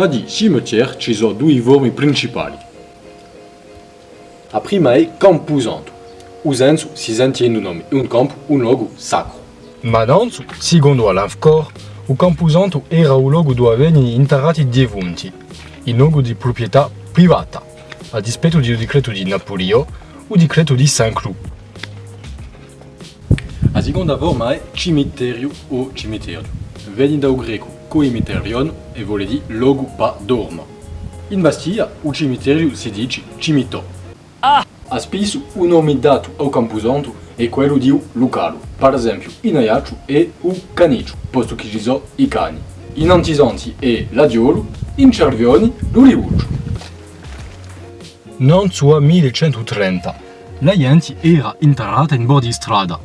fa di cimetière ci sono due forme principali. A prima è camposanto. Usando si sentiendo un nome, un campo, un luogo sacro. Ma nanzu, secondo Alanfcor, o camposanto era o luogo dove venivano interrati dievunti, in luogo di proprietà privata, a dispetto del decreto di Napoleone o decreto di Saint-Cloud. A seconda forma è cimiterio o cimiterio. Viene dal greco coimiterion e vuol dire luogo pa dorma. In Bastiglia, o cimiterio si dice cimitò. A spesso o nome dato ao camposanto è quello di un locale, per esempio in Aiaccio è o canicio, posto che ci sono i cani. In Antisanti è l'adiolo, in Cervioni l'olivuccio. Nanzu a 1130, la gente era interrata in bordi di strada.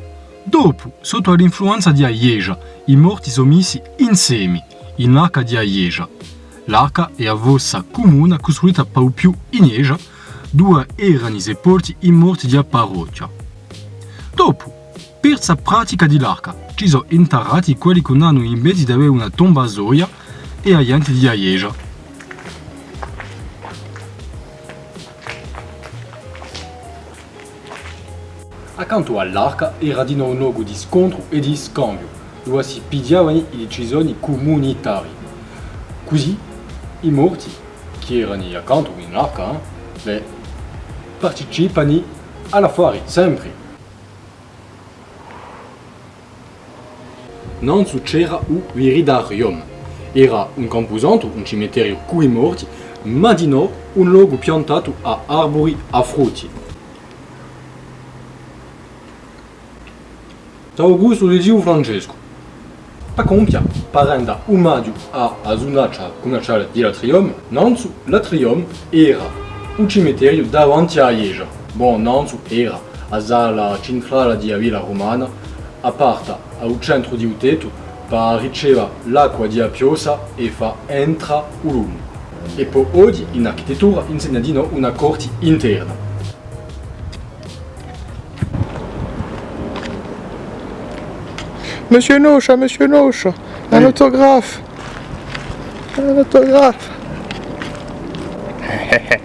Dopo, sotto l'influenza di Aieja, i morti sono messi insieme, in l'arca di Aieja. L'arca è a vossa comune costruita per più in Aieja, due erano sepolti i morti di parrocchia. Dopo, per la pratica dell'arca, ci sono interrati quelli che hanno invece di avere una tomba soia e agenti di Aieja. Accanto all'arca era di nuovo un luogo di scontro e di scambio, dove si pigliavano le decisioni comunitarie. Così, i morti, che erano accanto all'arca, eh, beh, partecipano all'affare, sempre. Non c'era un viridarium. Era un camposanto, un cimetière con i morti, ma di no un luogo piantato a arbori a frutti. Ciao gusto di Francesco. Pa compia, parenda maggio a a zunaccia commerciale di Latrium, Nanzu, Latrium era un cimetière davanti a Ieja. Bon, era a sala cintrale di Villa Romana, aparta al centro di per riceva l'acqua di Apiosa e fa entra un lume. E poi oggi in architettura insegna di no una corte interna. Monsieur Noche, hein, Monsieur Noche, un autographe. Un autographe.